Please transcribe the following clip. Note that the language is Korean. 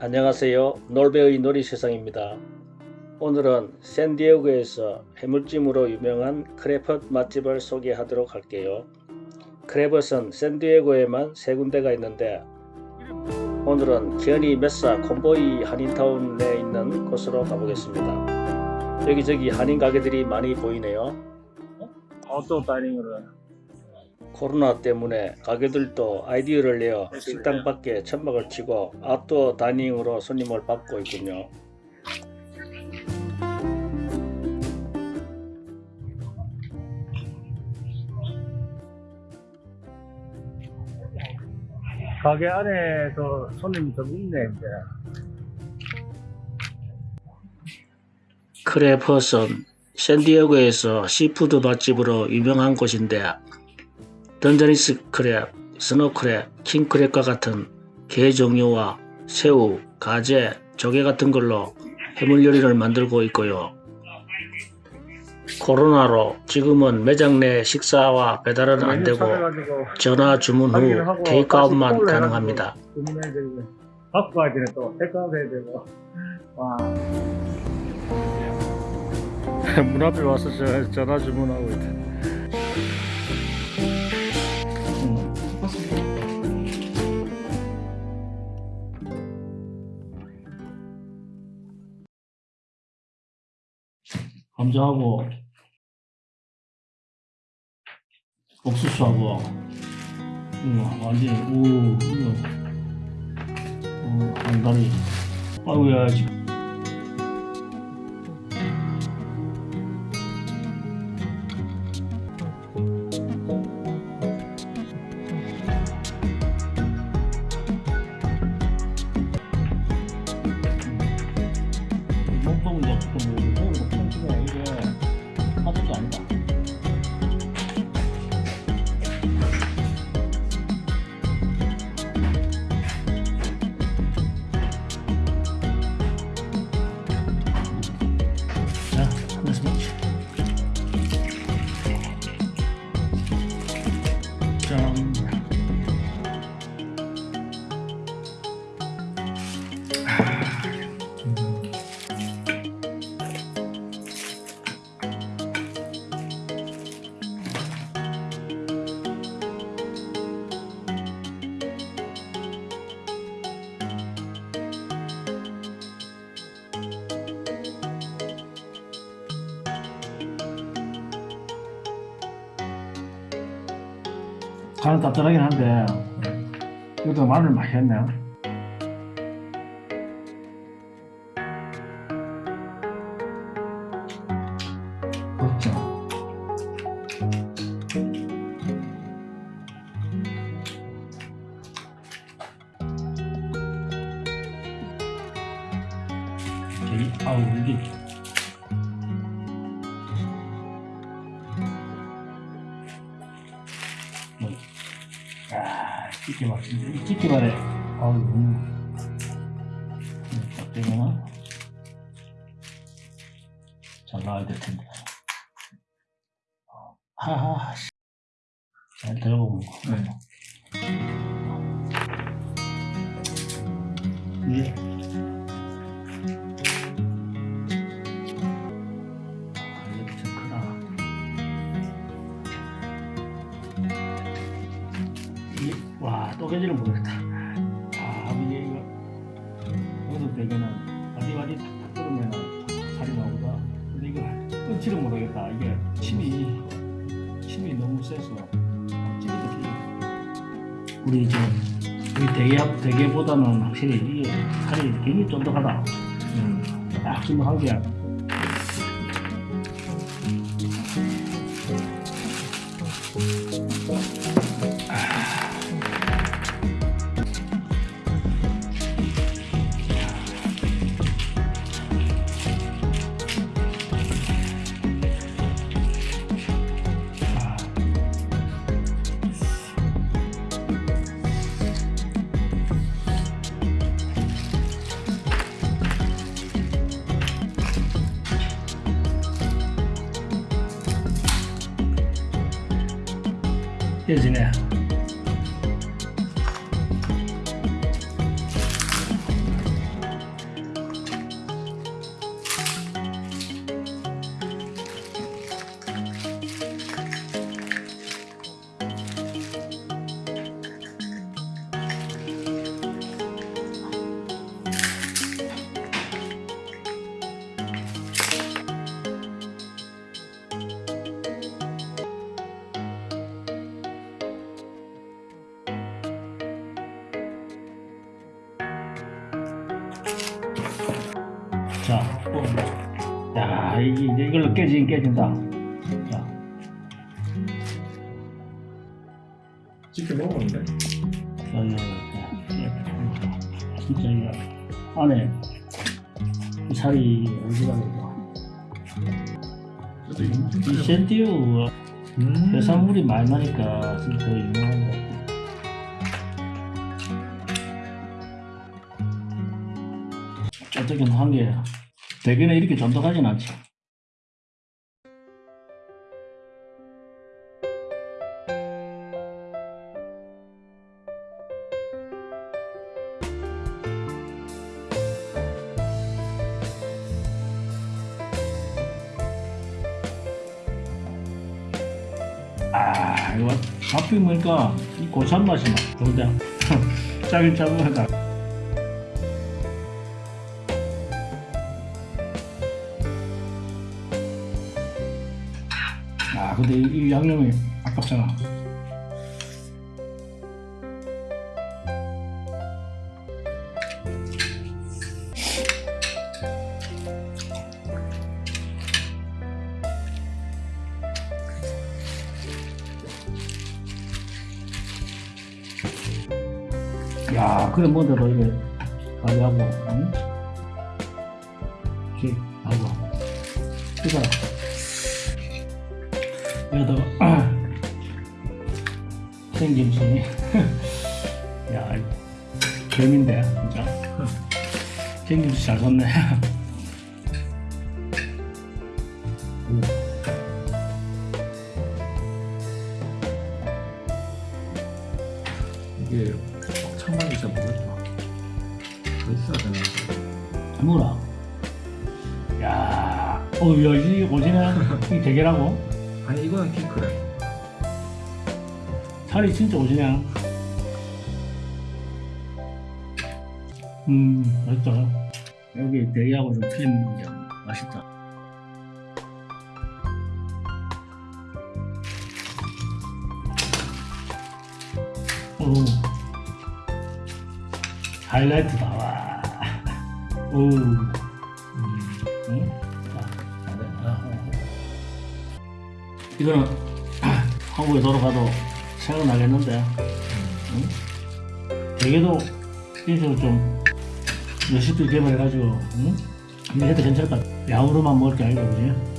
안녕하세요. 놀배의 놀이세상입니다. 오늘은 샌디에고에서 해물찜으로 유명한 크레펫 맛집을 소개하도록 할게요. 크레펫은 샌디에고에만 세 군데가 있는데 오늘은 기현이 메사 콤보이 한인타운 내에 있는 곳으로 가보겠습니다. 여기저기 한인 가게들이 많이 보이네요. 아웃도어 다이닝으로 코로나 때문에 가게들도 아이디어를 내어 식당 밖에 천막을 치고 아웃도어 다이닝으로 손님을 받고 있군요. 가게 안에도 손님이 좀 있네 이제. Crab Hut은 샌디에고에서 seafood 맛집으로 유명한 곳인데 Dungeness crab, snow crab, king crab과 같은 게 종류와 새우, 가재, 조개 같은 걸로 해물 요리를 만들고 있고요. 코로나로 지금은 매장 내 식사와 배달은 안 되고 전화 주문 후 테이크아웃만 가능합니다. 갖고 가야 되네 또 테이크아웃 해야 되고 와. 문 앞에 와서 저- 전화 주문하고 있다. 감자하고 옥수수하고. 음, 완전히 오 이거 어, 안다리. 아우야 지금 자, 간은 답답하긴 한데 이것도 마늘 했네 아, 찢기 맛인데, 이 찢기 말에, 아우, 너무, 딱 되면은, 잘 나와야 될 텐데. 하하, 씨. 잘 들어보고. 네. 예. 깨지는 모르겠다. 아 이게 이거 여기서 되게는 와디와디 탁탁 끓으면 살이 나오다 근데 이거 끊지를 모르겠다. 이게 침이 침이 너무 세서 찌릿 우리 저 우리 대게 대게보다는 확실히 이게 살이 굉장히 쫀득하다. 음, 딱 쫀득한 게 깨지 자, 또. 야, 이게 이제 이걸로 깨지긴 깨진다. 자, 치킨 먹었는데. 자, 이거, 자, 진짜 이거 안에 이 살이 어디가 좀이 센티오 음. 해산물이 많이 나니까 진짜 더 유명한 것 어떻게 한게 대개는 이렇게 쫀득하진 않지. 아 이거 밥 비우니까 이 고참 맛이 나. 좋은데 짜긴 짜면하다. 아 근데 이, 이 양념이 아깝잖아. 야 그래 뭔데도 이게 관리하고 응? 이렇게 하고 그다 여기다가 생김치 야 개인데 진짜. 생김치 잘 샀네. 이게 창만이 잘 모르겠다. 더 있어야 되나? 뭐라. 야이 오지네 이 대게라고 아니 이거는 킹크래. 살이 진짜 오지네 음 맛있다 여기 대게하고 좀 틀린 게 맛있다 오 하이라이트다 와 오. 음. 이거는 한국에 돌아가도 생각나겠는데 응? 되게도 인식을 좀 레시피 개발해가지고 응? 이거 해도 괜찮을 것 같아 야우로만 먹을 게 아니고 그지?